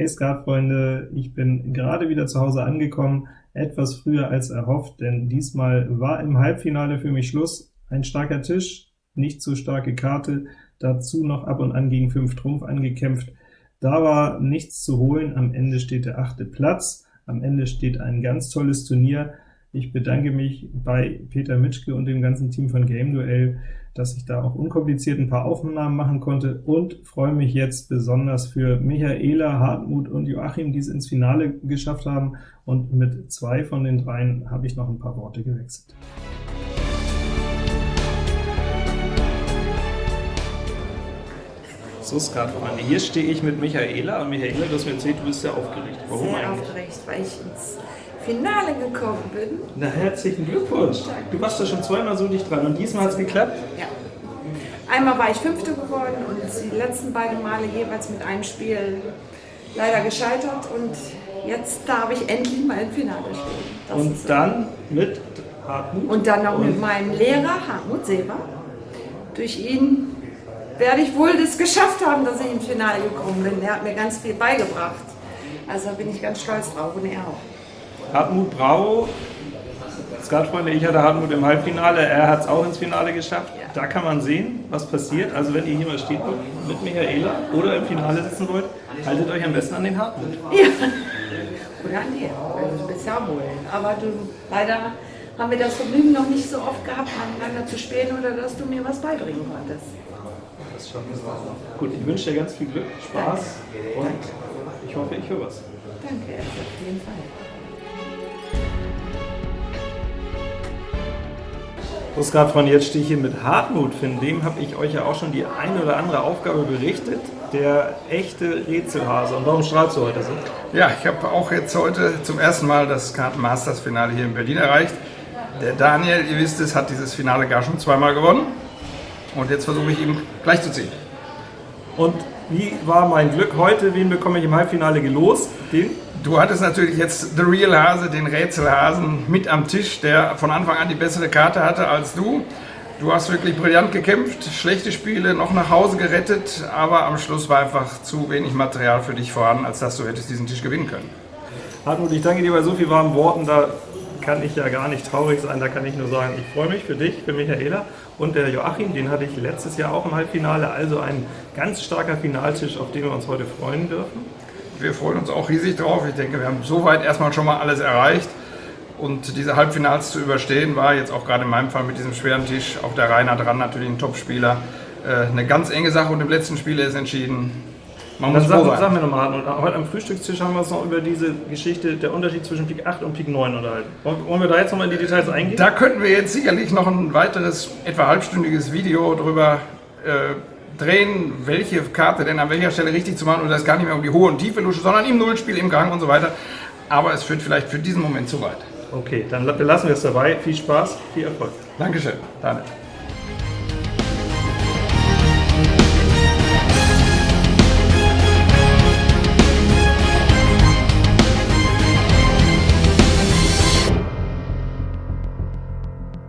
Hey Skatfreunde, ich bin gerade wieder zu Hause angekommen, etwas früher als erhofft, denn diesmal war im Halbfinale für mich Schluss. Ein starker Tisch, nicht zu starke Karte, dazu noch ab und an gegen 5 Trumpf angekämpft. Da war nichts zu holen, am Ende steht der achte Platz, am Ende steht ein ganz tolles Turnier, ich bedanke mich bei Peter Mitschke und dem ganzen Team von Game Duell, dass ich da auch unkompliziert ein paar Aufnahmen machen konnte und freue mich jetzt besonders für Michaela, Hartmut und Joachim, die es ins Finale geschafft haben, und mit zwei von den dreien habe ich noch ein paar Worte gewechselt. So, Skatfreunde, hier stehe ich mit Michaela, und Michaela, du hast mir erzählt, du bist sehr aufgeregt. Warum sehr eigentlich? aufgeregt, weil ich ins Finale gekommen bin. Na, herzlichen Glückwunsch. Du warst da schon zweimal so dicht dran und diesmal hat es geklappt? Ja. Einmal war ich Fünfte geworden und die letzten beiden Male jeweils mit einem Spiel leider gescheitert und jetzt darf ich endlich mal im Finale stehen. Das und dann mit Hartmut? Und dann noch mit meinem Lehrer Hartmut Seber. Durch ihn werde ich wohl das geschafft haben, dass ich ins Finale gekommen bin. Er hat mir ganz viel beigebracht. Also bin ich ganz stolz drauf und er auch. Hartmut Brau, Skatfreunde, ich hatte Hartmut im Halbfinale, er hat es auch ins Finale geschafft. Da kann man sehen, was passiert. Also wenn ihr hier mal steht mit Michaela oder im Finale sitzen wollt, haltet euch am besten an den Hartmut. Ja, oder an dir, also bisher wohl. Aber du, leider haben wir das Vergnügen noch nicht so oft gehabt, miteinander zu spielen oder dass du mir was beibringen konntest. Das schaffen wir Gut, ich wünsche dir ganz viel Glück, Spaß Danke. und Danke. ich hoffe, ich höre was. Danke, auf jeden Fall. Postcard von jetzt stehe ich hier mit Hartmut. Von dem habe ich euch ja auch schon die eine oder andere Aufgabe berichtet. Der echte Rätselhase. Und warum strahlst du heute so? Ja, ich habe auch jetzt heute zum ersten Mal das Karten Masters Finale hier in Berlin erreicht. Der Daniel, ihr wisst es, hat dieses Finale gar schon zweimal gewonnen. Und jetzt versuche ich ihm gleich zu ziehen. Und wie war mein Glück heute? Wen bekomme ich im Halbfinale gelost? Den? Du hattest natürlich jetzt The Real Hase, den Rätselhasen, mit am Tisch, der von Anfang an die bessere Karte hatte als du. Du hast wirklich brillant gekämpft, schlechte Spiele noch nach Hause gerettet, aber am Schluss war einfach zu wenig Material für dich vorhanden, als dass du hättest diesen Tisch gewinnen können. Hartmut, ich danke dir bei so vielen warmen Worten. Da kann ich ja gar nicht traurig sein, da kann ich nur sagen, ich freue mich für dich, für Michaela und der Joachim, den hatte ich letztes Jahr auch im Halbfinale, also ein ganz starker Finaltisch, auf den wir uns heute freuen dürfen. Wir freuen uns auch riesig drauf. Ich denke, wir haben soweit erstmal schon mal alles erreicht. Und diese Halbfinals zu überstehen, war jetzt auch gerade in meinem Fall mit diesem schweren Tisch, auch der Rainer dran, natürlich ein Topspieler, äh, eine ganz enge Sache und im letzten Spiel ist entschieden. Man muss sag, sag mir nochmal, heute am Frühstückstisch haben wir uns noch über diese Geschichte, der Unterschied zwischen Pik 8 und Pik 9 unterhalten. Wollen wir da jetzt nochmal in die Details eingehen? Da könnten wir jetzt sicherlich noch ein weiteres, etwa halbstündiges Video drüber äh, drehen, welche Karte denn an welcher Stelle richtig zu machen und das gar nicht mehr um die hohe und tiefe Lusche, sondern im Nullspiel, im Gang und so weiter. Aber es führt vielleicht für diesen Moment zu weit. Okay, dann belassen wir es dabei. Viel Spaß, viel Erfolg. Dankeschön, Daniel.